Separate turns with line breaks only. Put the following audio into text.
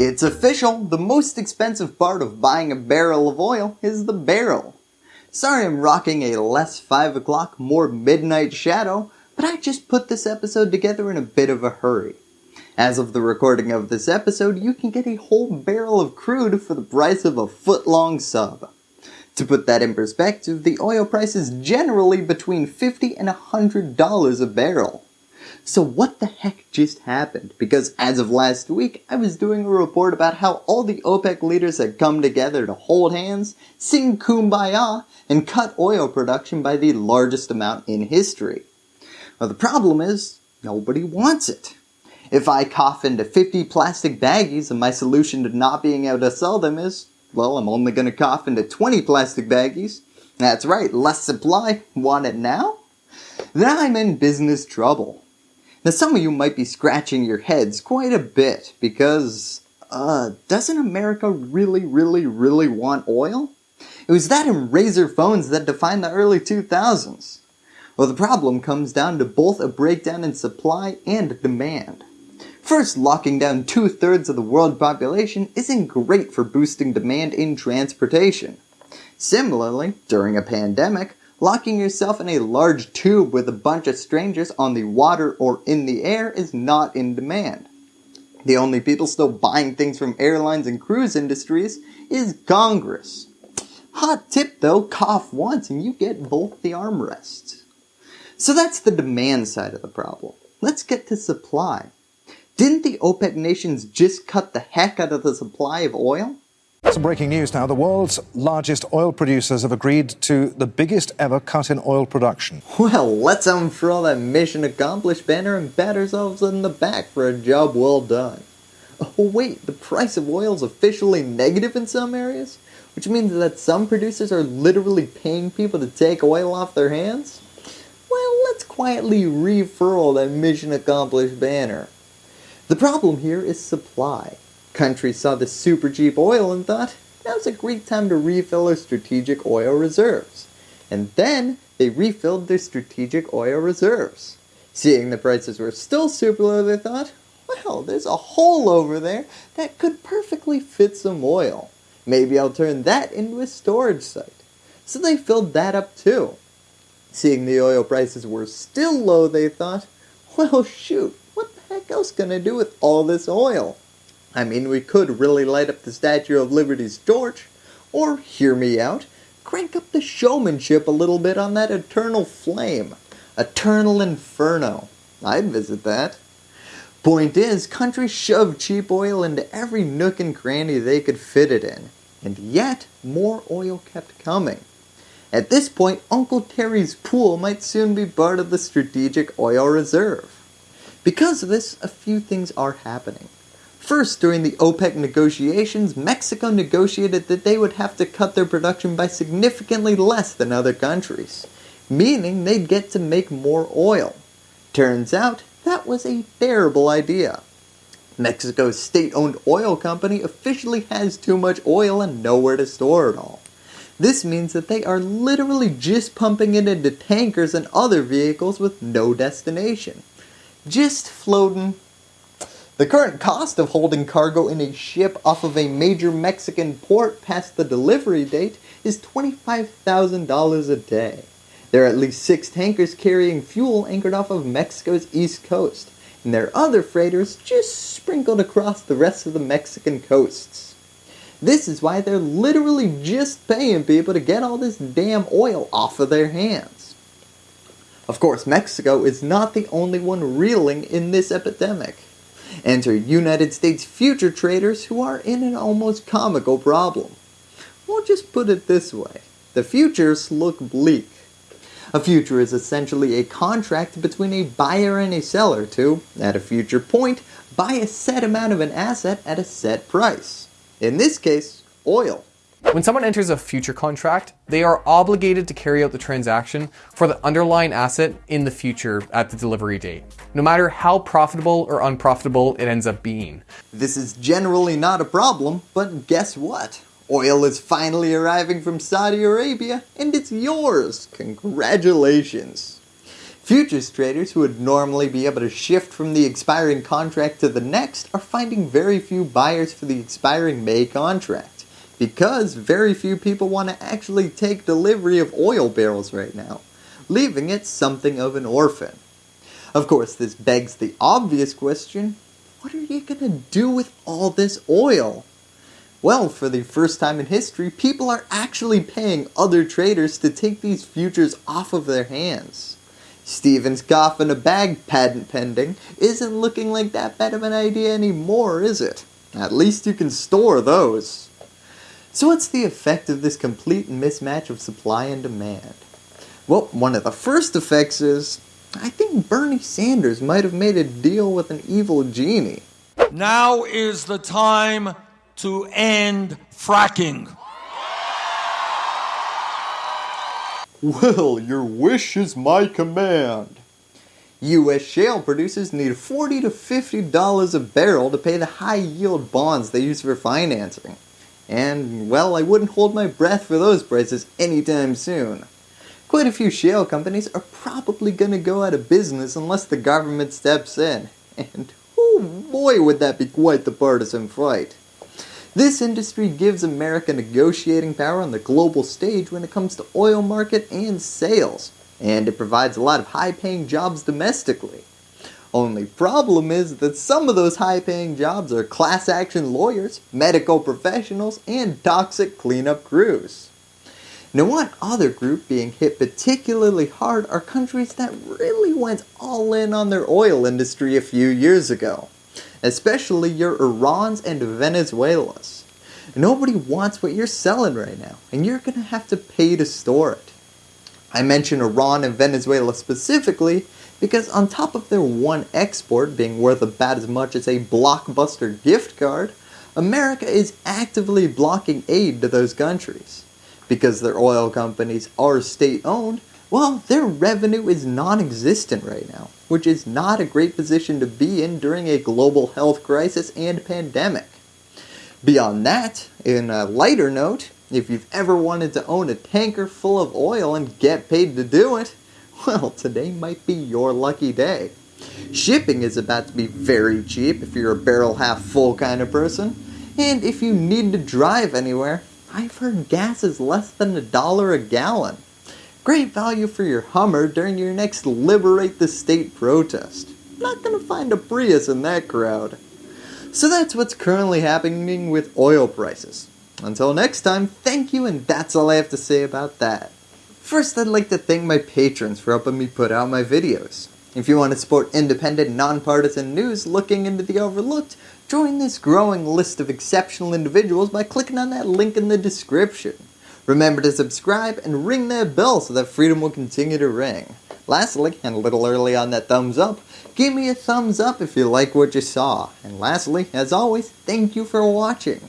It's official, the most expensive part of buying a barrel of oil is the barrel. Sorry I'm rocking a less 5 o'clock, more midnight shadow, but I just put this episode together in a bit of a hurry. As of the recording of this episode, you can get a whole barrel of crude for the price of a foot long sub. To put that in perspective, the oil price is generally between 50 and $100 a barrel. So what the heck just happened? Because as of last week, I was doing a report about how all the OPEC leaders had come together to hold hands, sing kumbaya, and cut oil production by the largest amount in history. Well, the problem is, nobody wants it. If I cough into 50 plastic baggies and my solution to not being able to sell them is, well, I'm only going to cough into 20 plastic baggies. That's right, less supply. Want it now? Then I'm in business trouble. Now some of you might be scratching your heads quite a bit because, uh, doesn't America really, really, really want oil? It was that and Razr phones that defined the early 2000s. Well, the problem comes down to both a breakdown in supply and demand. First, locking down two-thirds of the world population isn't great for boosting demand in transportation. Similarly, during a pandemic, Locking yourself in a large tube with a bunch of strangers on the water or in the air is not in demand. The only people still buying things from airlines and cruise industries is Congress. Hot tip though, cough once and you get both the armrests. So that's the demand side of the problem. Let's get to supply. Didn't the OPEC nations just cut the heck out of the supply of oil?
Some breaking news now. The world's largest oil producers have agreed to the biggest ever cut in oil production.
Well, let's unfurl that mission accomplished banner and pat ourselves in the back for a job well done. Oh wait, the price of oil is officially negative in some areas? Which means that some producers are literally paying people to take oil off their hands? Well, let's quietly refurl that mission accomplished banner. The problem here is supply. Countries saw the super cheap oil and thought, now's a great time to refill our strategic oil reserves. And then they refilled their strategic oil reserves. Seeing the prices were still super low, they thought, well, there's a hole over there that could perfectly fit some oil. Maybe I'll turn that into a storage site. So they filled that up too. Seeing the oil prices were still low, they thought, well shoot, what the heck else can I do with all this oil? I mean, we could really light up the Statue of Liberty's torch, or, hear me out, crank up the showmanship a little bit on that eternal flame. Eternal Inferno. I'd visit that. Point is, countries shoved cheap oil into every nook and cranny they could fit it in, and yet more oil kept coming. At this point, Uncle Terry's pool might soon be part of the strategic oil reserve. Because of this, a few things are happening. First, during the OPEC negotiations, Mexico negotiated that they would have to cut their production by significantly less than other countries, meaning they'd get to make more oil. Turns out, that was a terrible idea. Mexico's state-owned oil company officially has too much oil and nowhere to store it all. This means that they are literally just pumping it into tankers and other vehicles with no destination. Just floating the current cost of holding cargo in a ship off of a major Mexican port past the delivery date is $25,000 a day. There are at least six tankers carrying fuel anchored off of Mexico's east coast, and there are other freighters just sprinkled across the rest of the Mexican coasts. This is why they're literally just paying people to get all this damn oil off of their hands. Of course, Mexico is not the only one reeling in this epidemic. Enter United States future traders who are in an almost comical problem. We'll just put it this way. The futures look bleak. A future is essentially a contract between a buyer and a seller to, at a future point, buy a set amount of an asset at a set price. In this case, oil.
When someone enters a future contract, they are obligated to carry out the transaction for the underlying asset in the future at the delivery date, no matter how profitable or unprofitable it ends up being.
This is generally not a problem, but guess what? Oil is finally arriving from Saudi Arabia and it's yours. Congratulations. Futures traders who would normally be able to shift from the expiring contract to the next are finding very few buyers for the expiring May contract because very few people want to actually take delivery of oil barrels right now, leaving it something of an orphan. Of course, this begs the obvious question, what are you going to do with all this oil? Well, for the first time in history, people are actually paying other traders to take these futures off of their hands. Stephen's coffin a bag patent pending isn't looking like that bad of an idea anymore, is it? At least you can store those. So what's the effect of this complete mismatch of supply and demand? Well, one of the first effects is, I think Bernie Sanders might have made a deal with an evil genie.
Now is the time to end fracking.
Well, your wish is my command. U.S. shale producers need 40 to $50 a barrel to pay the high yield bonds they use for financing. And, well, I wouldn't hold my breath for those prices anytime soon. Quite a few shale companies are probably going to go out of business unless the government steps in. And, oh boy, would that be quite the partisan fight. This industry gives America negotiating power on the global stage when it comes to oil market and sales, and it provides a lot of high paying jobs domestically. Only problem is that some of those high paying jobs are class action lawyers, medical professionals, and toxic cleanup crews. Now one other group being hit particularly hard are countries that really went all in on their oil industry a few years ago especially your Irans and Venezuelas. Nobody wants what you're selling right now, and you're going to have to pay to store it. I mention Iran and Venezuela specifically because on top of their one export being worth about as much as a blockbuster gift card, America is actively blocking aid to those countries. Because their oil companies are state owned, well, their revenue is non-existent right now, which is not a great position to be in during a global health crisis and pandemic. Beyond that, in a lighter note, if you've ever wanted to own a tanker full of oil and get paid to do it, well, today might be your lucky day. Shipping is about to be very cheap if you're a barrel half full kind of person, and if you need to drive anywhere, I've heard gas is less than a dollar a gallon. Great value for your Hummer during your next Liberate the State protest. Not gonna find a Prius in that crowd. So that's what's currently happening with oil prices. Until next time, thank you and that's all I have to say about that. First I'd like to thank my patrons for helping me put out my videos. If you want to support independent, nonpartisan news looking into the overlooked, join this growing list of exceptional individuals by clicking on that link in the description. Remember to subscribe and ring that bell so that freedom will continue to ring. Lastly, and a little early on that thumbs up, give me a thumbs up if you like what you saw. And lastly, as always, thank you for watching.